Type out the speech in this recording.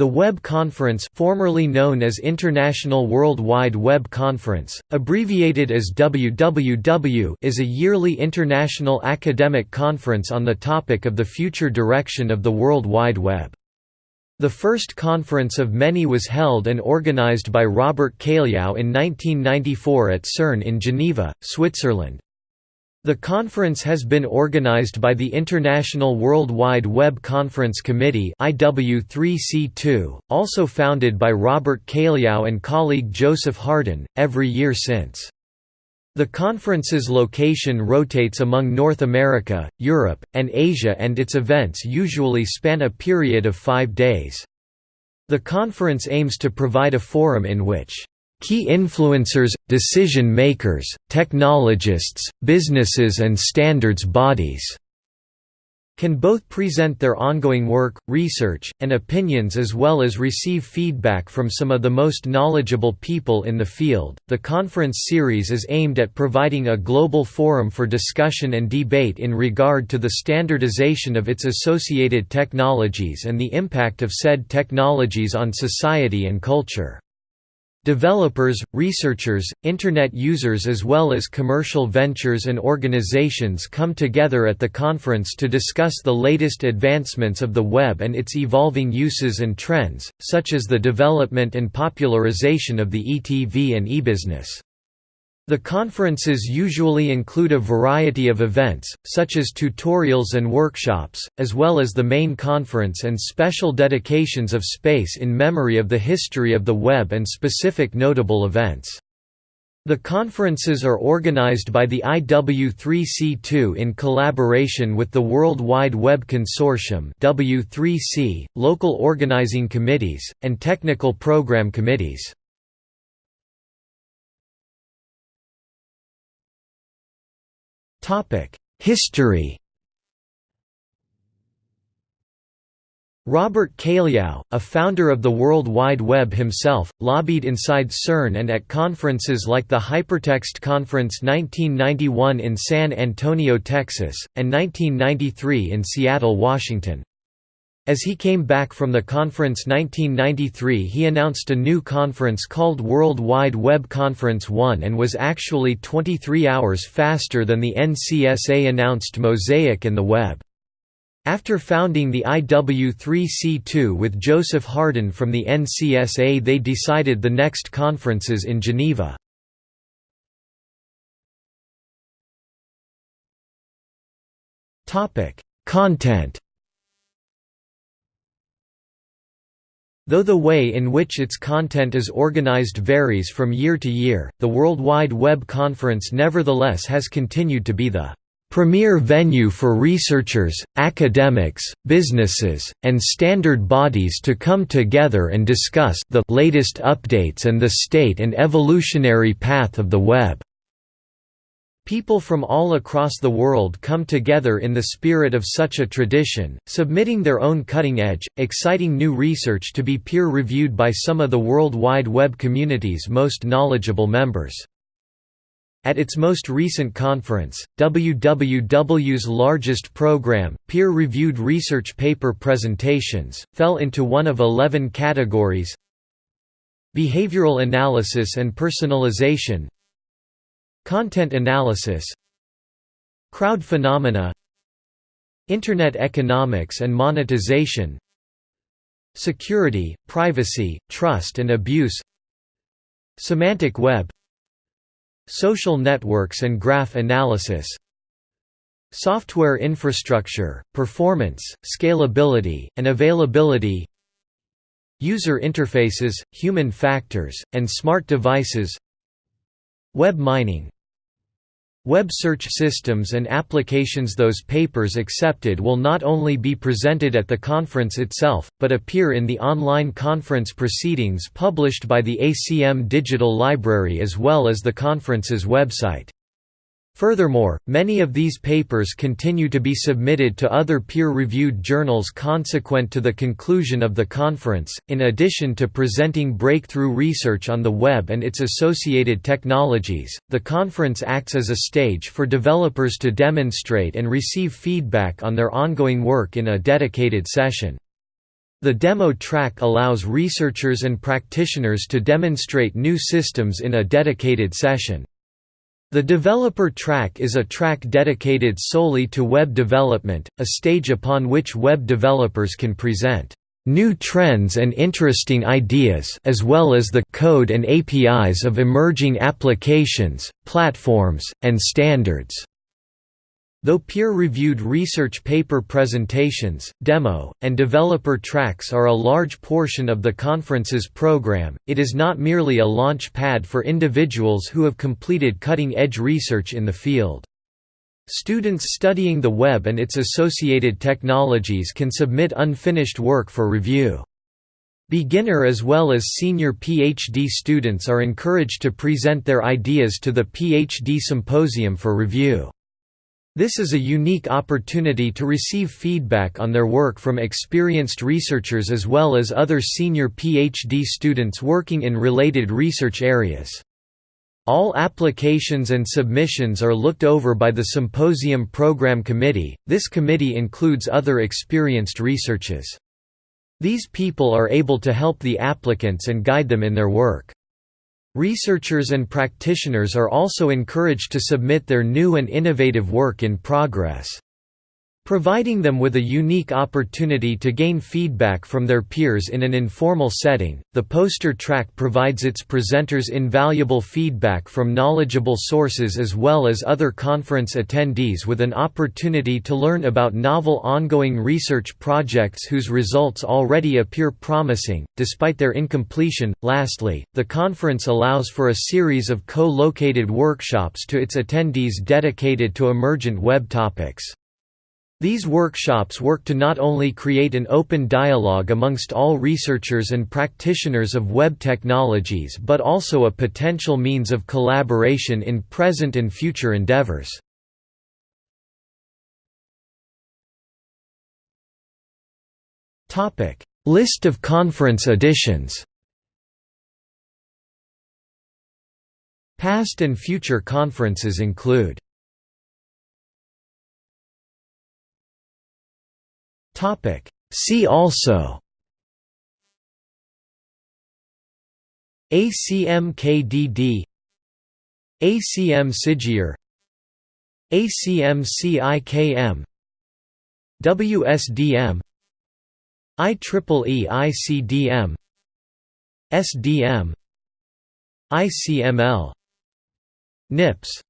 The Web Conference formerly known as International World Wide Web Conference, abbreviated as WWW is a yearly international academic conference on the topic of the future direction of the World Wide Web. The first conference of many was held and organized by Robert Cailliau in 1994 at CERN in Geneva, Switzerland. The conference has been organized by the International World Wide Web Conference Committee IW3C2, also founded by Robert Cailliau and colleague Joseph Hardin, every year since. The conference's location rotates among North America, Europe, and Asia and its events usually span a period of five days. The conference aims to provide a forum in which Key influencers, decision-makers, technologists, businesses and standards bodies can both present their ongoing work, research, and opinions as well as receive feedback from some of the most knowledgeable people in the field. The conference series is aimed at providing a global forum for discussion and debate in regard to the standardization of its associated technologies and the impact of said technologies on society and culture. Developers, researchers, Internet users as well as commercial ventures and organizations come together at the conference to discuss the latest advancements of the web and its evolving uses and trends, such as the development and popularization of the ETV and e-business. The conferences usually include a variety of events, such as tutorials and workshops, as well as the main conference and special dedications of space in memory of the history of the web and specific notable events. The conferences are organized by the IW3C2 in collaboration with the World Wide Web Consortium W3C, local organizing committees, and technical program committees. History Robert Cailliau, a founder of the World Wide Web himself, lobbied inside CERN and at conferences like the Hypertext Conference 1991 in San Antonio, Texas, and 1993 in Seattle, Washington. As he came back from the conference 1993 he announced a new conference called World Wide Web Conference 1 and was actually 23 hours faster than the NCSA announced Mosaic and the Web. After founding the IW3C2 with Joseph Hardin from the NCSA they decided the next conferences in Geneva. Content Though the way in which its content is organized varies from year to year, the World Wide Web Conference nevertheless has continued to be the premier venue for researchers, academics, businesses, and standard bodies to come together and discuss the latest updates and the state and evolutionary path of the web. People from all across the world come together in the spirit of such a tradition, submitting their own cutting-edge, exciting new research to be peer-reviewed by some of the World Wide Web community's most knowledgeable members. At its most recent conference, WWW's largest program, peer-reviewed research paper presentations, fell into one of 11 categories Behavioral analysis and personalization Content analysis Crowd phenomena Internet economics and monetization Security, privacy, trust and abuse Semantic web Social networks and graph analysis Software infrastructure, performance, scalability, and availability User interfaces, human factors, and smart devices Web mining Web search systems and applications Those papers accepted will not only be presented at the conference itself, but appear in the online conference proceedings published by the ACM Digital Library as well as the conference's website. Furthermore, many of these papers continue to be submitted to other peer-reviewed journals consequent to the conclusion of the conference. In addition to presenting breakthrough research on the web and its associated technologies, the conference acts as a stage for developers to demonstrate and receive feedback on their ongoing work in a dedicated session. The demo track allows researchers and practitioners to demonstrate new systems in a dedicated session. The developer track is a track dedicated solely to web development, a stage upon which web developers can present new trends and interesting ideas as well as the code and APIs of emerging applications, platforms, and standards. Though peer-reviewed research paper presentations, demo, and developer tracks are a large portion of the conference's program, it is not merely a launch pad for individuals who have completed cutting-edge research in the field. Students studying the web and its associated technologies can submit unfinished work for review. Beginner as well as senior PhD students are encouraged to present their ideas to the PhD Symposium for review. This is a unique opportunity to receive feedback on their work from experienced researchers as well as other senior PhD students working in related research areas. All applications and submissions are looked over by the Symposium Program Committee. This committee includes other experienced researchers. These people are able to help the applicants and guide them in their work. Researchers and practitioners are also encouraged to submit their new and innovative work in progress providing them with a unique opportunity to gain feedback from their peers in an informal setting. The poster track provides its presenters invaluable feedback from knowledgeable sources as well as other conference attendees with an opportunity to learn about novel ongoing research projects whose results already appear promising, despite their incompletion. Lastly, the conference allows for a series of co located workshops to its attendees dedicated to emergent web topics. These workshops work to not only create an open dialogue amongst all researchers and practitioners of web technologies but also a potential means of collaboration in present and future endeavors. List of conference editions Past and future conferences include See also ACMKDD ACM SIGIR ACM CIKM WSDM IEEE ICDM SDM ICML NIPS